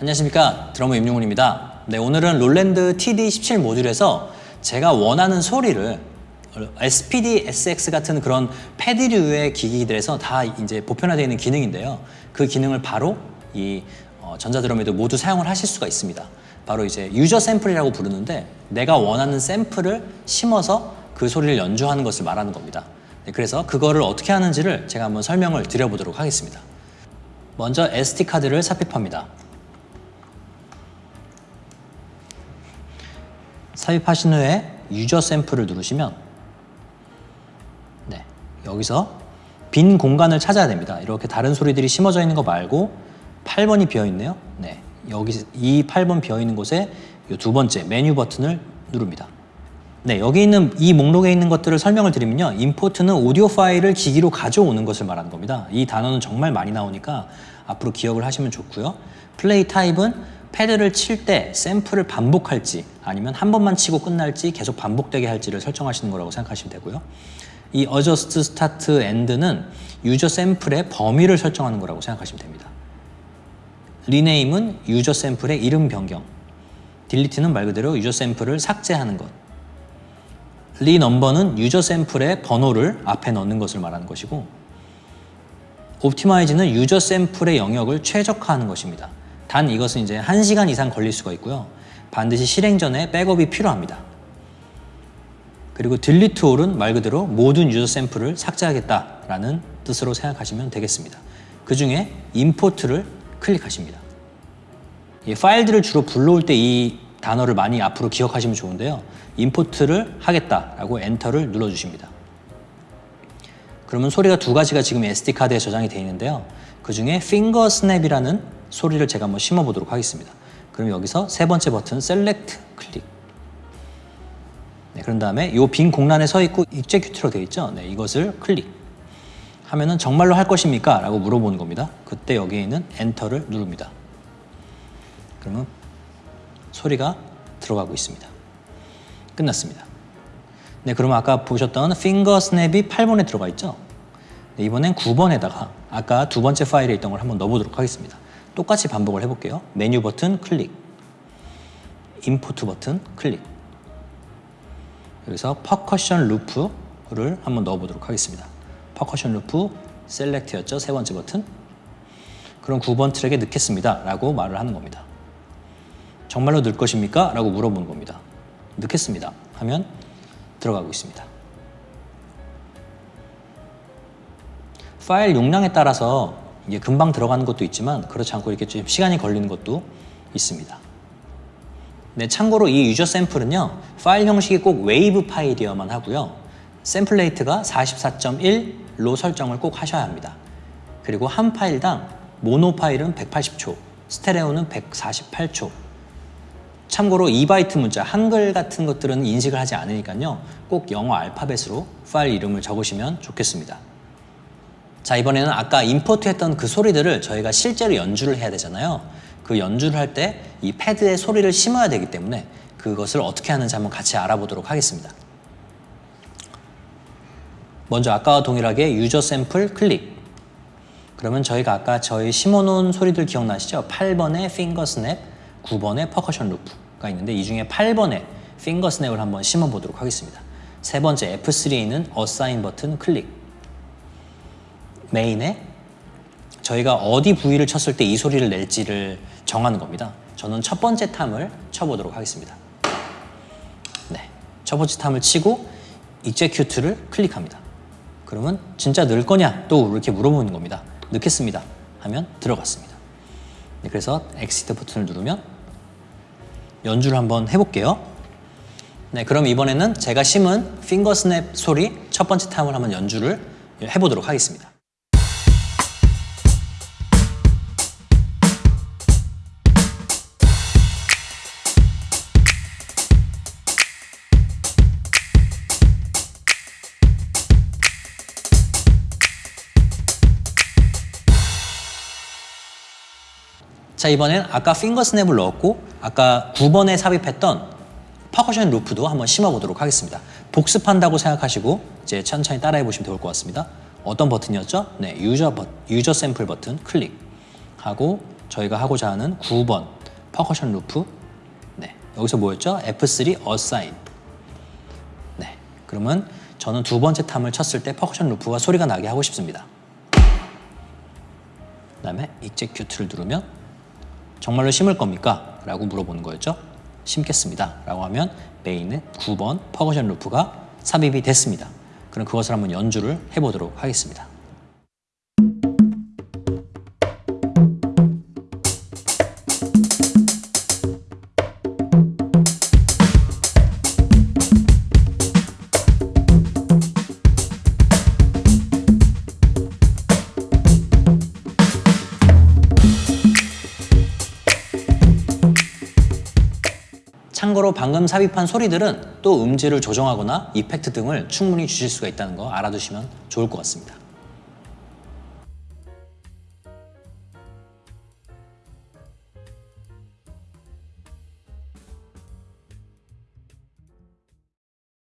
안녕하십니까? 드러머 임용훈입니다. 네 오늘은 롤랜드 TD17 모듈에서 제가 원하는 소리를 SPD, SX 같은 그런 패드류의 기기들에서 다 이제 보편화되어 있는 기능인데요. 그 기능을 바로 이 어, 전자드럼에도 모두 사용을 하실 수가 있습니다. 바로 이제 유저 샘플이라고 부르는데 내가 원하는 샘플을 심어서 그 소리를 연주하는 것을 말하는 겁니다. 네, 그래서 그거를 어떻게 하는지를 제가 한번 설명을 드려보도록 하겠습니다. 먼저 SD카드를 삽입합니다 삽입하신 후에 유저 샘플을 누르시면 네, 여기서 빈 공간을 찾아야 됩니다. 이렇게 다른 소리들이 심어져 있는 거 말고 8번이 비어 있네요. 네, 여기 이 8번 비어 있는 곳에 이두 번째 메뉴 버튼을 누릅니다. 네, 여기 있는 이 목록에 있는 것들을 설명을 드리면요. 임포트는 오디오 파일을 기기로 가져오는 것을 말하는 겁니다. 이 단어는 정말 많이 나오니까 앞으로 기억을 하시면 좋고요. 플레이 타입은 패드를 칠 때 샘플을 반복할지 아니면 한 번만 치고 끝날지 계속 반복되게 할지를 설정하시는 거라고 생각하시면 되고요. 이 adjust start end는 유저 샘플의 범위를 설정하는 거라고 생각하시면 됩니다. rename은 유저 샘플의 이름 변경, delete는 말 그대로 유저 샘플을 삭제하는 것, renumber는 유저 샘플의 번호를 앞에 넣는 것을 말하는 것이고 optimize는 유저 샘플의 영역을 최적화하는 것입니다. 단 이것은 이제 1시간 이상 걸릴 수가 있고요. 반드시 실행 전에 백업이 필요합니다. 그리고 delete all은 말 그대로 모든 유저 샘플을 삭제하겠다라는 뜻으로 생각하시면 되겠습니다. 그 중에 import를 클릭하십니다. 이 파일들을 주로 불러올 때 이 단어를 많이 앞으로 기억하시면 좋은데요. import를 하겠다라고 엔터를 눌러주십니다. 그러면 소리가 두 가지가 지금 SD카드에 저장이 되어 있는데요. 그 중에 finger snap이라는 소리를 제가 한번 심어 보도록 하겠습니다. 그럼 여기서 세 번째 버튼 Select 클릭. 네, 그런 다음에 이 빈 공란에 서 있고 Execute로 되어 있죠. 네, 이것을 클릭. 하면은 정말로 할 것입니까? 라고 물어보는 겁니다. 그때 여기에 있는 엔터를 누릅니다. 그러면 소리가 들어가고 있습니다. 끝났습니다. 네, 그러면 아까 보셨던 finger snap이 8번에 들어가 있죠? 네, 이번엔 9번에다가 아까 두 번째 파일에 있던 걸 한번 넣어보도록 하겠습니다. 똑같이 반복을 해볼게요. 메뉴 버튼 클릭, import 버튼 클릭. 여기서 percussion loop를 한번 넣어보도록 하겠습니다. percussion loop select였죠. 세 번째 버튼. 그럼 9번 트랙에 넣겠습니다. 라고 말을 하는 겁니다. 정말로 넣을 것입니까? 라고 물어보는 겁니다. 넣겠습니다. 하면 들어가고 있습니다. 파일 용량에 따라서 이게 금방 들어가는 것도 있지만 그렇지 않고 이렇게 좀 시간이 걸리는 것도 있습니다. 네, 참고로 이 user sample은요 파일 형식이 꼭 웨이브 파일이어야만 하고요 sample rate가 44.1로 설정을 꼭 하셔야 합니다. 그리고 한 파일당 모노 파일은 180초, 스테레오는 148초 참고로 2바이트 문자, 한글 같은 것들은 인식을 하지 않으니까요 꼭 영어 알파벳으로 파일 이름을 적으시면 좋겠습니다. 자 이번에는 아까 임포트 했던 그 소리들을 저희가 실제로 연주를 해야 되잖아요. 그 연주를 할 때 이 패드에 소리를 심어야 되기 때문에 그것을 어떻게 하는지 한번 같이 알아보도록 하겠습니다. 먼저 아까와 동일하게 user sample 클릭. 그러면 저희가 아까 저희 심어놓은 소리들 기억나시죠? 8번의 finger snap, 9번의 percussion loop가 있는데 이 중에 8번의 finger snap을 한번 심어보도록 하겠습니다. 세 번째 F3에 있는 assign 버튼 클릭 main에 저희가 어디 부위를 쳤을 때 이 소리를 낼지를 정하는 겁니다. 저는 첫 번째 tom을 쳐보도록 하겠습니다. 네, 첫 번째 탐을 치고 execute를 클릭합니다. 그러면 진짜 넣을 거냐? 또 이렇게 물어보는 겁니다. 넣겠습니다. 하면 들어갔습니다. 네, 그래서 exit 버튼을 누르면 연주를 한번 해볼게요. 네, 그럼 이번에는 제가 심은 핑거 스냅 소리 첫 번째 탐을 한번 연주를 해보도록 하겠습니다. 자 이번엔 아까 finger snap을 넣었고 아까 9번에 삽입했던 percussion loop도 한번 심어보도록 하겠습니다. 복습한다고 생각하시고 이제 천천히 따라해 보시면 좋을 것 같습니다. 어떤 버튼이었죠? 네, user, 버, user sample 버튼 클릭하고 저희가 하고자 하는 9번 percussion loop 네, 여기서 뭐였죠? F3 assign 네, 그러면 저는 두 번째 tom을 쳤을 때 percussion loop가 소리가 나게 하고 싶습니다. 그 다음에 execute를 누르면 정말로 심을 겁니까? 라고 물어보는 거였죠. 심겠습니다. 라고 하면 메인의 9번 퍼커션 루프가 삽입이 됐습니다. 그럼 그것을 한번 연주를 해보도록 하겠습니다. 참고로 방금 삽입한 소리들은 또 음질을 조정하거나 이펙트 등을 충분히 주실 수가 있다는 거 알아두시면 좋을 것 같습니다.